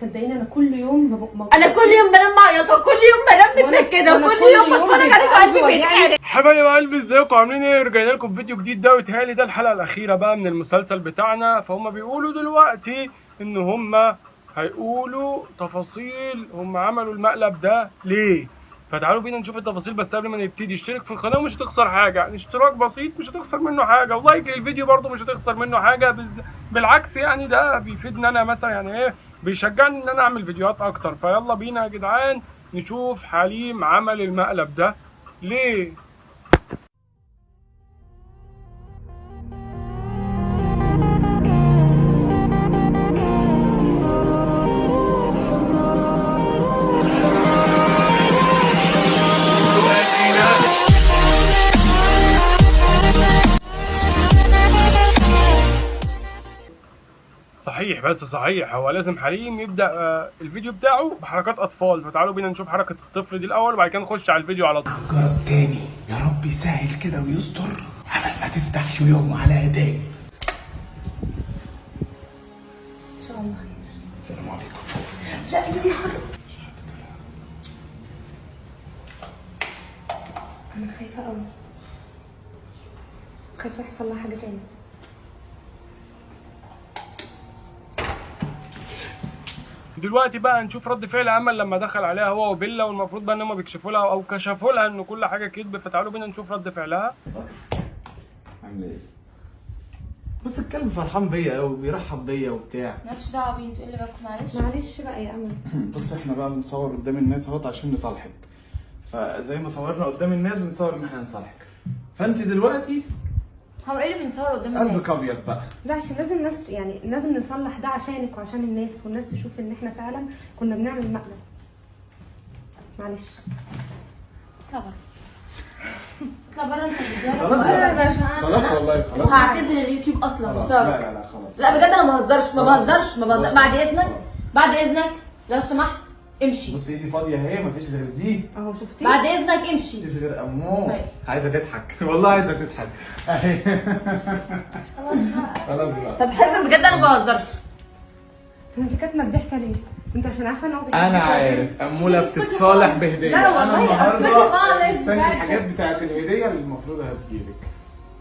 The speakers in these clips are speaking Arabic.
صدقيني أنا كل يوم بب- ما أنا كل يوم بنام معيطه كل يوم بنام متنكده وكل كل يوم بتفرج بيبقى عليك قلبي. بيتحرق حبايب قلبي ازيكم؟ عاملين إيه؟ رجعنا لكم فيديو جديد ده ويتهيألي ده الحلقة الأخيرة بقى من المسلسل بتاعنا. فهم بيقولوا دلوقتي إن هم هيقولوا تفاصيل. هم عملوا المقلب ده ليه؟ فتعالوا بينا نشوف التفاصيل بس قبل ما نبتدي اشترك في القناة ومش هتخسر حاجة. يعني اشتراك بسيط مش هتخسر منه حاجة. ولايك للفيديو برضه مش هتخسر منه حاجة. بز... بالعكس يعني ده بيفيدني أنا مثلا. يعني إيه؟ بيشجعني إن أنا أعمل فيديوهات أكتر. فيلا بينا يا جدعان نشوف حليم عمل المقلب ده. ليه؟ صحيح بس صحيح. هو لازم حليم يبدأ آه، الفيديو بتاعه بحركات أطفال. فتعالوا بينا نشوف حركة الطفل دي الأول وبعد كده نخش على الفيديو على طول. جرس تاني. يا رب يسهل كده ويستر. عمل ما تفتحش يوم على ايديه ان شاء الله خير السلام عليكم. لا يا نهار أنا خايفة قوي خايفة يحصل لها حاجة تاني. دلوقتي بقى هنشوف رد فعل امل لما دخل عليها هو وبيلا والمفروض بقى إن هم بيكشفوا لها أو كشفوا لها إن كل حاجة كذب. فتعالوا بينا نشوف رد فعلها. عامل إيه؟ بص الكلب فرحان بيا قوي بيرحب بيا وبتاع. مالكش دعوة بيه أنتوا اللي جابكم معلش. معلش بقى يا أمل. بص إحنا بقى بنصور قدام الناس أهوت عشان نصالحك. فزي ما صورنا قدام الناس بنصور إن إحنا نصالحك فأنت دلوقتي هو إيه اللي بنصور قدام قلبك الناس. ابيض بقى لا عشان لازم الناس يعني لازم نصلح ده عشانك وعشان الناس والناس تشوف إن إحنا فعلا كنا بنعمل مقلب. معلش. اطلع بره اطلع بره أنت بتجرب. خلاص. خلاص. والله خلاص. وهعتزل اليوتيوب أصلا خلاص بسبب لا لا لا خلاص. لا بجد أنا ما بهزرش ما. بهزرش ما بهزرش. بعد إذنك بعد إذنك لو سمحت. امشي. بص ايدي فاضية اهي مفيش غير دي. أهو شفتي؟ بعد إذنك امشي. مفيش غير أمو. طيب. عايزة تضحك. والله عايزة تضحك. أهي. خلاص طب حازم بجد أنا ما بهزرش. طب انت كاتمة الضحكه ليه؟ انت عشان عارفة إن أنا عارف. اموله بتتصالح بهدية. لا والله، مستني بجد. الحاجات بتاعت الهدية اللي المفروض هتجيلك.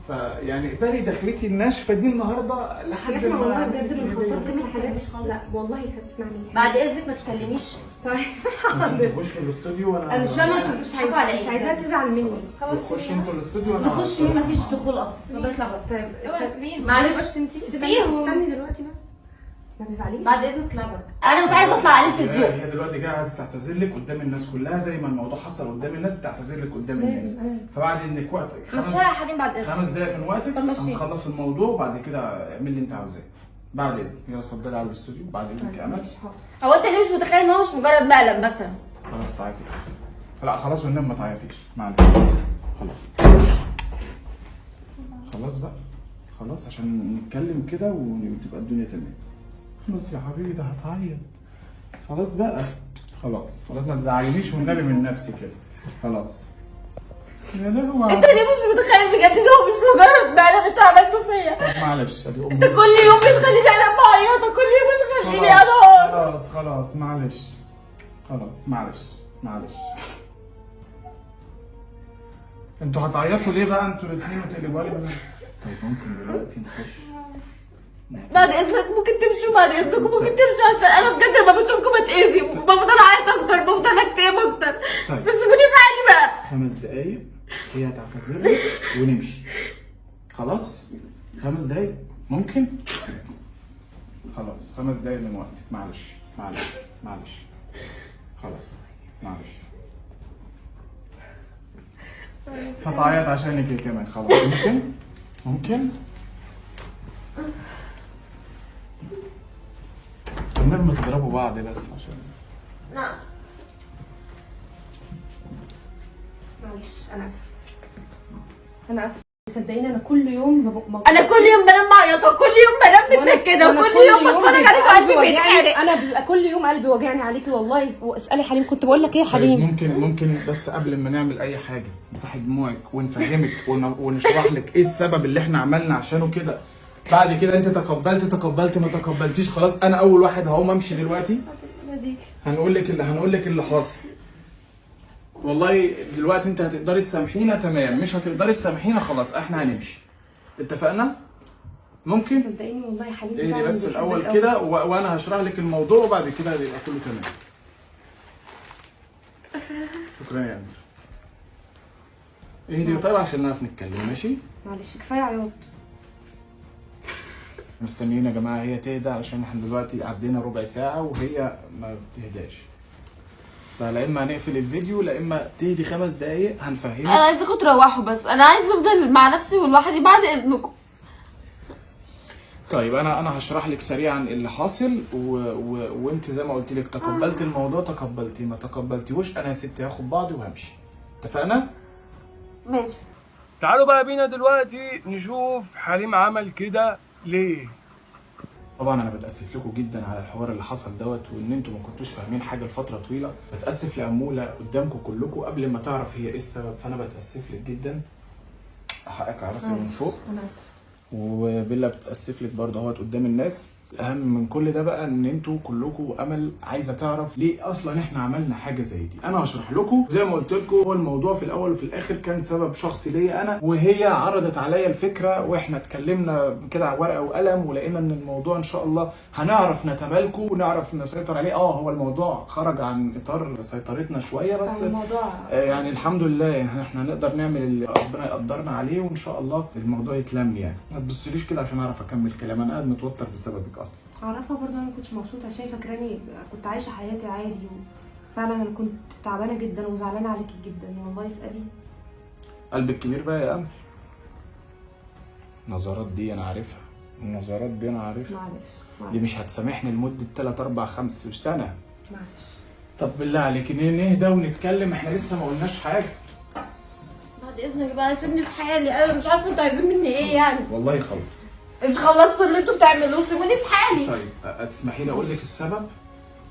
فيعني بالي دخلتي الناشفة دي النهارده لحد إحنا ما والله بجد الهدية. بنخطط ما كل حاجة تتكلميش خالص. لا والله ستسمعني بعد إذنك ما تتكلميش طيب. ممكن تخشوا الاستوديو وأنا أنا مش فاهمة أنتوا مش هينفع على مش إيه عايزاها تزعل مني. خلاص. خشوا أنتوا الاستوديو وأنا نخش مين مفيش دخول أصلا. بره طيب استني- معلش. بس انت استني سيبيهم. استني دلوقتي بس. ما تزعليش. بعد إذنك بره أنا مش عايزة أطلع عليه الذوق هي دلوقتي جاية عايزة تعتذر لك قدام الناس كلها زي ما الموضوع حصل قدام الناس بتعتذر لك قدام الناس. لازم، أيوة. فبعد إذنك وقتك. مش خمس يا حليم بعد إذنك. خمس دقايق من وقتك. طب ماشي. هنخلص الموضوع وبعد كده اعمل اللي انت عاوزاه. بعد اذنك يلا اتفضلي على الاستوديو. بعد اذنك يا امل. هو أنت ليه مش متخيل إن هو مش مجرد مقلب مثلا؟ خلاص تعيطي. لا خلاص والنبي ما تعيطيش. معلش خلاص. خلاص بقى. خلاص عشان نتكلم كده وتبقى الدنيا تمام. خلاص يا حبيبي ده هتعيط. خلاص بقى. خلاص. خلاص ما تزعلينيش والنبي من نفسي كده. خلاص. انت ليه مش متخيل بجد ان هو مش مجرد مقلب انت عملته فيا طب معلش أدي انت امي كل يوم بتخليني أنا معيطه كل يوم بتخليني أنا خلاص خلاص معلش. خلاص معلش معلش. أنتوا هتعيطوا ليه بقى؟ أنتوا الاثنين وتقلبوا لي. طيب ممكن دلوقتي نخش؟ بعد إذنك ممكن تمشوا بعد إذنكم ممكن تمشوا عشان أنا بجد لما بشوفكم بتأذي بفضل اعيط أكتر بفضل اكتئب أكتر طيب. بس سيبوني في حالي بقى خمس دقايق هي هتعتذر لك ونمشي. خلاص؟ خمس دقايق. ممكن؟ خلاص خمس دقايق من وقتك. معلش معلش معلش. خلاص معلش. هتعيط عشانك كمان. خلاص ممكن؟ ممكن؟ ما تضربوا بعض بس عشان. نعم. معلش أنا آسفة. أنا اسفه صدقيني أنا كل يوم أنا كل يوم بنام معيطه كل يوم بنام متنكده وأنا وكل كل يوم بتفرج عليك قلبي وجعني. بيتحرق أنا بيبقى كل يوم قلبي وجعني عليكي والله. اسألي حليم كنت بقول لك إيه يا طيب حليم؟ ممكن ممكن بس قبل ما نعمل أي حاجة مسحي دموعك ونفهمك ون- ونشرح لك إيه السبب اللي إحنا عملنا عشانه كده. بعد كده أنت تقبلت تقبلت ما تقبلتيش خلاص أنا أول واحد هقوم أمشي دلوقتي. هنقول لك اللي هنقول لك اللي حاصل. والله دلوقتي انت هتقدري تسامحينا تمام. مش هتقدري تسامحينا خلاص إحنا هنمشي. اتفقنا؟ ممكن؟ صدقيني والله يا حبيبي اهدي بس الأول. كده. وأنا هشرح لك الموضوع وبعد كده يبقى كله تمام. شكرا يا أمير. اهدي طيب عشان نعرف نتكلم ماشي؟ معلش كفاية عياط مستنيين يا جماعة هي تهدى عشان إحنا دلوقتي عدينا ربع ساعة وهي ما بتهداش. فلا إما هنقفل الفيديو لا إما تهدي خمس دقايق أنا هنفهمك عايزاكم تروحوا بس. أنا عايزة أفضل مع نفسي ولوحدي بعد إذنكم. طيب أنا أنا هشرح لك سريعا اللي حاصل و... و... وأنت زي ما قلت لك تقبلت الموضوع تقبلتي ما تقبلتيهوش. أنا يا ستي هاخد بعضي وهمشي. اتفقنا؟ ماشي. تعالوا بقى بينا دلوقتي نشوف حليم عمل كده ليه؟ طبعا أنا بتأسف لكم جدا على الحوار اللي حصل دوت وإن أنتوا ما كنتوش فاهمين حاجة لفترة طويلة. بتأسف لأمولة قدامكم كلكم قبل ما تعرف هي إيه السبب فأنا بتأسف لك جدا. حقك على راسي من فوق. أنا اسفه وبيلا بتأسف لك برضه أهوت قدام الناس. الاهم من كل ده بقى إن أنتوا كلكم أمل عايزة تعرف ليه أصلا إحنا عملنا حاجة زي دي. أنا هشرح لكم زي ما قلت لكم هو الموضوع في الأول وفي الآخر كان سبب شخصي ليا أنا وهي عرضت عليا الفكرة وإحنا اتكلمنا كده على ورقة وقلم ولقينا إن الموضوع إن شاء الله هنعرف نتمالكه ونعرف نسيطر عليه. آه هو الموضوع خرج عن إطار سيطرتنا شوية بس الموضوع آه، يعني الحمد لله يعني إحنا نقدر نعمل اللي ربنا يقدرنا عليه وإن شاء الله الموضوع يتلم يعني. ما تبصليش كده عشان أعرف أكمل كلام. أنا قاعد متوتر بسببك أصلا. أعرفها برضه أنا ما كنتش مبسوطة شايفة فاكراني كنت عايشة حياتي عادي وفعلا أنا كنت تعبانة جدا وزعلانة عليكي جدا والله اسألي. قلبك كبير بقى يا امل النظرات دي أنا عارفها. النظرات دي أنا عارفها. معلش دي مش هتسامحني لمدة 3 4 5 سنة. معلش. طب بالله عليك نهدى ونتكلم إحنا لسه ما قلناش حاجة. بعد إذنك بقى سيبني في حالي. أنا مش عارفة أنتوا عايزين مني إيه يعني؟ والله خلاص. مش خلصتوا اللي أنتوا بتعملوه سيبوني في حالي. طيب أ- تسمحي لي أقول لك السبب.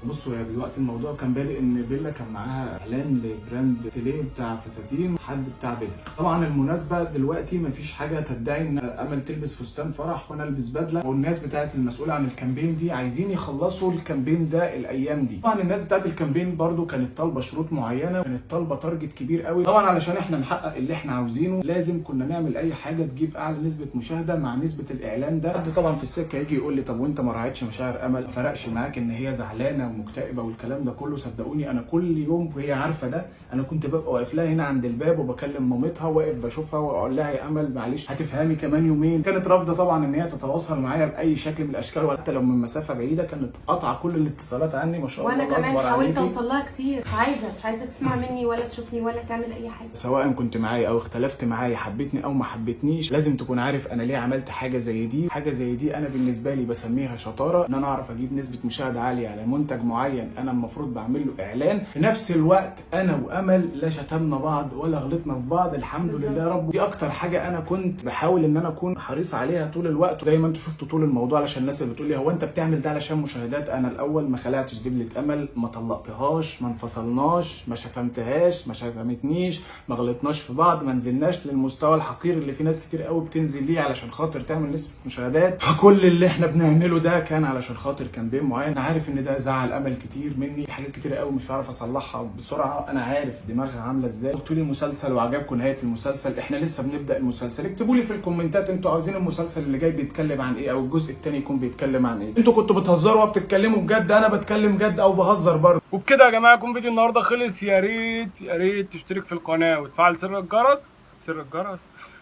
بصوا يا دلوقتي الموضوع كان بادئ إن بيلا كان معاها إعلان لبراند تيليه بتاع فساتين حد بتاع بدر. طبعا المناسبة دلوقتي مفيش حاجة تدعي إن أمل تلبس فستان فرح وأنا البس بدلة. والناس بتاعت المسؤولة عن ال campaign دي عايزين يخلصوا ال campaign ده الأيام دي. طبعا الناس بتاعت ال campaign برضو كانت طالبة شروط معينة كانت طالبة target كبير قوي. طبعا علشان إحنا نحقق اللي إحنا عاوزينه لازم كنا نعمل أي حاجة تجيب أعلى نسبة مشاهدة مع نسبة الإعلان ده. حد طبعا في السكة يجي يقول لي طب وأنت ما راعيتش مشاعر أمل؟ ما فرقش معاك إن هي زعلانة ومكتئبة والكلام ده كله؟ صدقوني أنا كل يوم وهي عارفة ده أنا كنت ببقى واقف لها هنا عند الباب وبكلم مامتها واقف بشوفها وأقول لها يا أمل معلش هتفهمي كمان يومين. كانت رافضة طبعا إن هي تتواصل معايا بأي شكل من الأشكال وحتى لو من مسافة بعيدة كانت قاطعة كل الاتصالات عني ما شاء الله وأنا كمان حاولت. أوصل لها كتير. مش عايزة مش عايزة تسمع مني ولا تشوفني ولا تعمل أي حاجة. سواء كنت معايا أو اختلفت معايا حبيتني أو ما حبيتنيش لازم تكون عارف أنا ليه عملت حاجة زي دي. حاجة زي دي أنا بالنسبة لي بسميها شطارة إن أنا أعرف أجيب نسبة مشاهدة عالية على منتج معين أنا المفروض بعمل له إعلان. في نفس الوقت أنا وأمل لا شتمنا بعض ولا غلطنا في بعض الحمد بالظبط. لله رب. دي أكتر حاجة أنا كنت بحاول إن أنا أكون حريص عليها طول الوقت. زي ما أنتوا شفتوا طول الموضوع علشان الناس اللي بتقول لي هو أنت بتعمل ده علشان مشاهدات؟ أنا الأول ما خلعتش دبلة أمل ما طلقتهاش ما انفصلناش ما شتمتهاش ما شتمتنيش ما غلطناش في بعض ما نزلناش للمستوى الحقير اللي في ناس كتير قوي بتنزل ليه علشان خاطر تعمل نسبه مشاهدات. فكل اللي إحنا بنعمله ده كان علشان خاطر كامبين معين. أنا عارف إن ده زعل أمل كتير مني حاجات كتير قوي مش هعرف أصلحها بسرعة. أنا عارف دماغها عاملة إزاي. قلتوا لي المسلسل وعجبكم نهاية المسلسل إحنا لسه بنبدأ المسلسل. اكتبوا لي في الكومنتات أنتوا عاوزين المسلسل اللي جاي بيتكلم عن إيه أو الجزء الثاني يكون بيتكلم عن إيه. أنتوا كنتوا بتهزروا وبتتكلموا بجد أنا بتكلم جد أو بهزر برضه. وبكده يا جماعة يكون فيديو النهارده خلص. يا ريت يا ريت تشترك في القناة وتفعل زر الجرس. سر الجرس.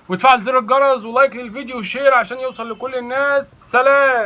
وتفعل زر الجرس و like للفيديو و share عشان يوصل لكل الناس. سلام!